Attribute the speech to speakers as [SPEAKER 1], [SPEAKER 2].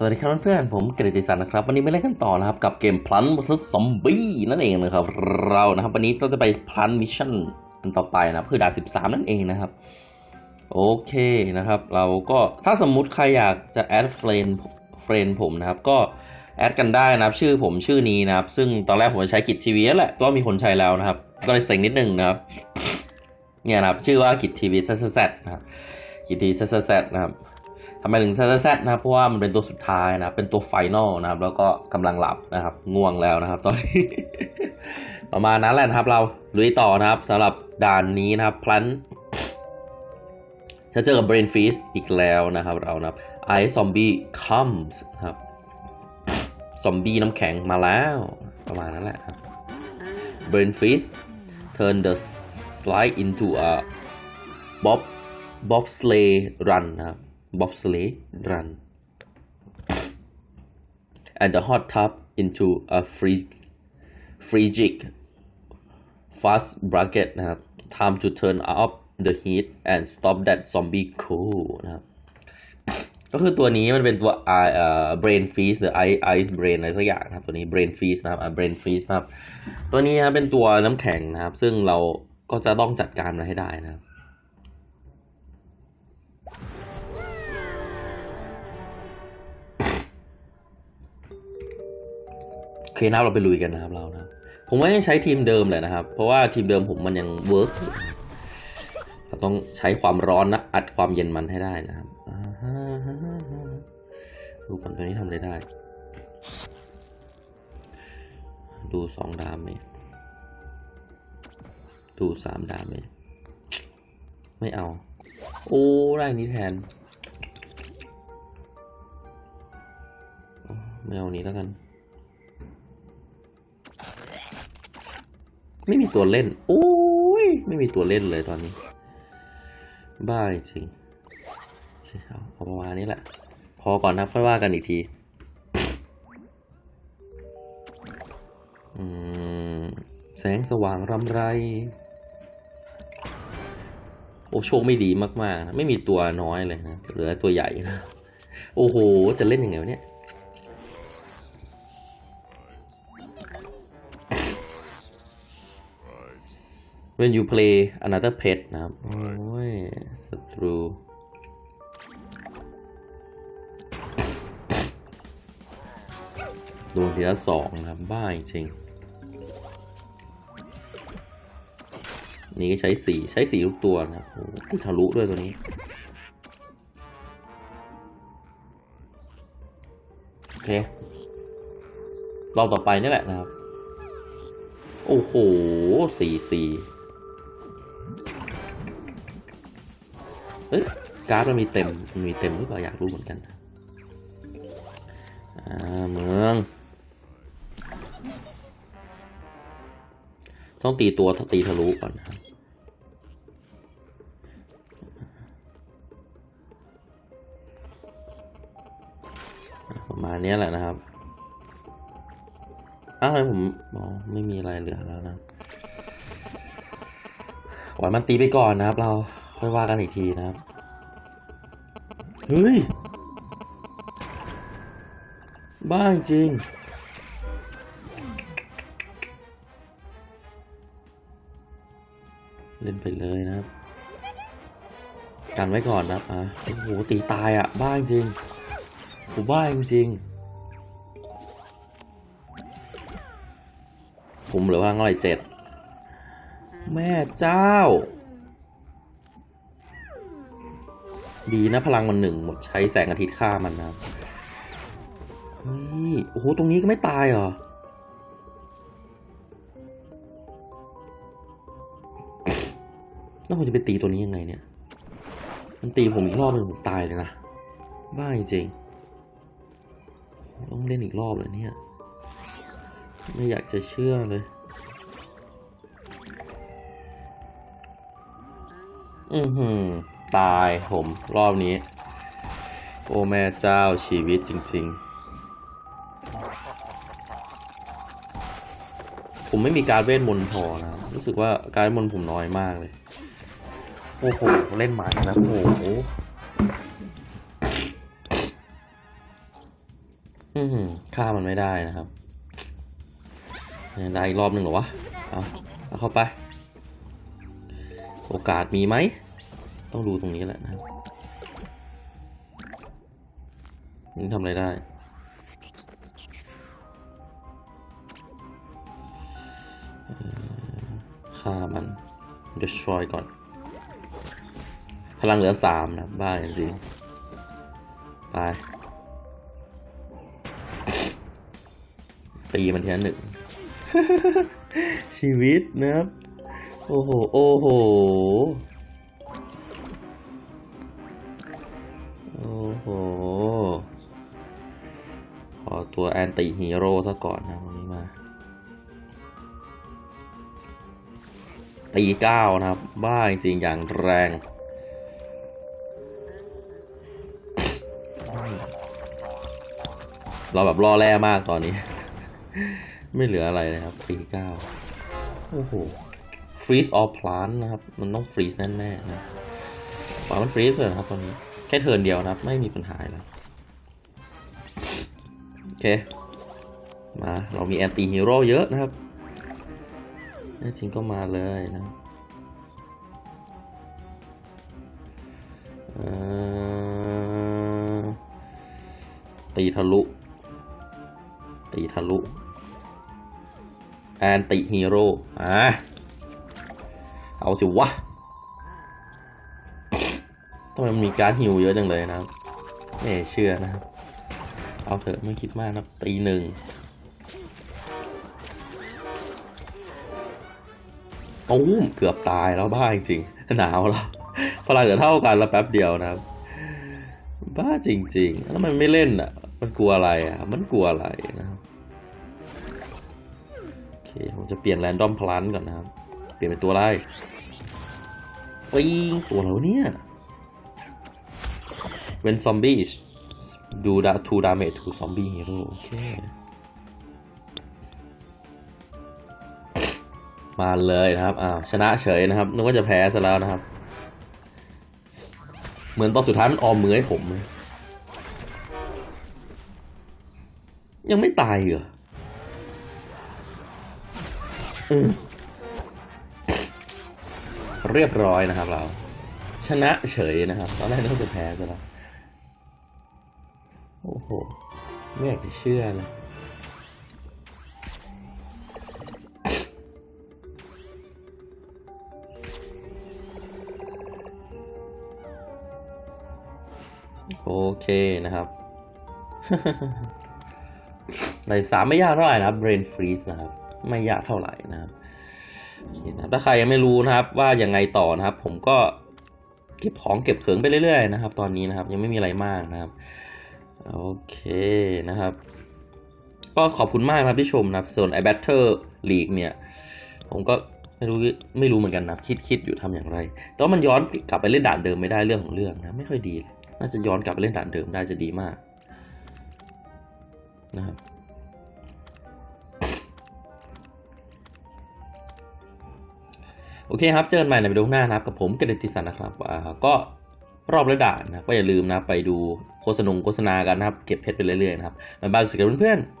[SPEAKER 1] สวัสดีครับเพื่อนๆผมกฤติสันนะครับ วันนี้มาเล่นกันต่อนะครับ กับเกม Plants vs. Zombies นั่นเองนะครับ เรานะครับ วันนี้เราจะไปพลัน mission อันต่อไปนะครับคือด่าน13 นั่นเองนะครับ โอเคนะครับ เราก็ถ้าสมมุติใครอยากจะ add friend friend ผมนะครับ ก็ add กันได้นะครับ ชื่อผมชื่อนี้นะครับ ซึ่งตอนแรกผมใช้กิจทีวีแหละก็มีคนใช้แล้วนะครับ ก็เลยเซ็งนิดนึงนะครับ เนี่ยนะครับ ชื่อว่ากิจทีวีZ นะครับกิจทีวี Z นะครับ ทำไมถึง Z นะครับเพราะว่ามันเป็นตัวสุดท้ายนะเป็นตัว final นะครับ แล้วก็กำลังหลับนะครับ ง่วงแล้วนะครับ ตอนนี้ ประมาณนั้นแหละนะครับ เราลุยต่อนะครับสำหรับด่านนี้นะครับพลันจะเจอกับ Brain Feast อีกแล้วนะครับ เรานะครับ Ice Zombie Comes ครับซอมบี้น้ำแข็งมาแล้ว ประมาณนั้นแหละครับ Brain Feast turn the slide into a bob bobsleigh run นะครับ bobsleigh run and the hot tub into a free frigid fast bracket นะครับ time to turn up the heat and stop that zombie cool นะครับ ก็คือตัวนี้มันเป็นตัว I เอ่อ brain freeze หรือ ice ice brain อะไรสักอย่างนะครับ ตัวนี้ brain freeze นะครับ brain freeze นะครับ ตัวนี้นะเป็นตัวน้ำแข็งนะครับ ซึ่งเราก็จะต้องจัดการมันให้ได้นะครับ เคนับเราไปลุยกันนะครับเรานะ ผมว่ายังใช้ทีมเดิมเลยนะครับ เพราะว่าทีมเดิมผมมันยังเวิร์กเราต้องใช้ความร้อนนะอัดความเย็นมันให้ได้นะครับดูก่อนตัวนี้ทำอะไรได้ ดูสองดามเมจดูสามดามเมจไม่เอา โอ้ได้นี้แทนไม่เอาอันนี้แล้วกัน ไม่มีตัวเล่น โอ้ย ไม่มีตัวเล่นเลยตอนนี้ บ้าจริงใช่เอาเอาประมาณนี้แหละ พอก่อนนะค่อยว่ากันอีกทีอืมแสงสว่างรำไร โอ้โชคไม่ดีมากๆนะไม่มีตัวน้อยเลยนะ เหลือตัวใหญ่นะ โอ้โห จะเล่นยังไงวะเนี่ย when you play another pet นะครับ โอ้ยศัตรูโดนทีละสองนะครับบ้าจริงนี่ก็ใช้สีใช้สีทุกตัวนะครับโอ้โหทะลุด้วยตัวนี้ โอเครอบต่อไปนี่แหละนะครับ โอ้โหสี่สี่ เอ้ยการ์ดมันมีเต็มมันมีเต็มหรือเปล่าอยากรู้เหมือนกันอ่าเมือง ต้องตีตัวตีทะลุก่อนนะครับประมาณนี้แหละนะครับอ้าวทำไมผมอ๋อไม่มีอะไรเหลือแล้วนะปล่อยมันตีไปก่อนนะครับเรา ค่อยว่ากันอีกทีนะครับ เฮ้ย บ้าจริงเล่นไปเลยนะครับ กันไว้ก่อนนะครับอะโอ้โหตีตายอะ บ้าจริงผมบ้าจริงผมเหลือว่าเท่าไหร่เจ็ด แม่เจ้า ดีนะพลังมันหนึ่งหมดใช้แสงอาทิตย์ฆ่ามันนะเฮ้ยโอ้โหตรงนี้ก็ไม่ตายเหรอแล้วผมจะไปตีตัวนี้ยังไงเนี่ย มันตีผมอีกรอบหนึ่งผมตายเลยนะ บ้าจริง ต้องเล่นอีกรอบเลยเนี่ย ไม่อยากจะเชื่อเลย อือหือ ตายผมรอบนี้ โอ้แม่เจ้าชีวิตจริง ๆ ผมไม่มีการเวทมนต์พอนะ รู้สึกว่าการเวทมนต์ผมน้อยมากเลย โอ้โห เล่นหมานะโอ้โหฆ่ามันไม่ได้นะครับ ได้อีกรอบหนึ่งเหรอวะ เอาเอาเข้าไป โอกาสมีไหม ต้องดูตรงนี้แหละนะครับนี่ทำอะไรได้ฆ่ามัน destroy ก่อน พลังเหลือสามนะ บ้าจริงๆไป ตีมันทีละหนึ่ง ชีวิตนะครับ โอ้โห โอ้โห ตัวแอนตี้ฮีโร่ซะก่อนนะวันนี้มา ตีเก้านะครับ บ้าจริงๆอย่างแรงเราแบบล่อแร่มากตอนนี้ ไม่เหลืออะไรเลยครับตีเก้าโอ้โห freeze all plant นะครับ มันต้อง freeze แน่ๆนะปล่อยมัน freeze เลยครับตอนนี้ แค่ turn เดียวนะครับ ไม่มีปัญหาแล้ว เค มาเรามี anti hero เยอะนะครับแน่จริงก็มาเลยนะตีทะลุ ตีทะลุแอนติฮีโร่อะเอาสิวะทำไมมันมีการดฮิวเยอะจังเลยนะไม่เชื่อนะครับ เอาเถอะไม่คิดมากนะตีหนึ่งโอ้มเกือบตายแล้วบ้าจริงๆหนาวแล้วพลังเหลือเท่ากันแล้วแป๊บเดียวนะครับ บ้าจริง ๆ แล้วมันไม่เล่นอะ มันกลัวอะไรอะ มันกลัวอะไรนะครับโอเคผมจะเปลี่ยนแรนดอมพลันก่อนนะครับ เปลี่ยนเป็นตัวอะไรปิงตัวแล้วะเนี่ย when zombies do that two damage to zombie hero โอเค มาเลยนะครับอ้าวชนะเฉยนะครับ นึกว่าจะแพ้ซะแล้วนะครับ เหมือนตอนสุดท้ายมันออมมือให้ผม ยังไม่ตายเหรอออเรียบร้อยนะครับเรา ชนะเฉยนะครับ ตอนแรกนึกว่าจะแพ้ซะแล้ว โอ้โห ไม่อยากจะเชื่อเลยโอเคนะครับ ในสามไม่ยากเท่าไหร่นะครับ brain freeze นะครับ ไม่ยากเท่าไหร่นะครับโอเคนะถ้าใครยังไม่รู้นะครับ ว่ายังไงต่อนะครับ ผมก็เก็บของเก็บเขิงไปเรื่อยๆนะครับ ตอนนี้นะครับ ยังไม่มีอะไรมากนะครับ โอเคนะครับ ก็ขอบคุณมากครับที่ชมนะครับส่วน i Battle League เนี่ย ผมก็ไม่รู้ไม่รู้เหมือนกันนะคิดคิดอยู่ทำอย่างไร แต่ว่ามันย้อนกลับไปเล่นด่านเดิมไม่ได้เรื่องของเรื่องนะไม่ค่อยดีเลยน่าจะย้อนกลับไปเล่นด่านเดิมได้จะดีมากนะครับโอเคครับ เจอกันใหม่ในวิดีโอหน้านะครับ กับผมกระดนติสันนะครับอ่าก็ รอบระด่านนะก็อย่าลืมนะไปดูโฆษณงโฆษณากันนะครับ เก็บเพชรไปเรื่อยๆนะครับบ๊ายบายสวัสดีครับเพื่อนๆ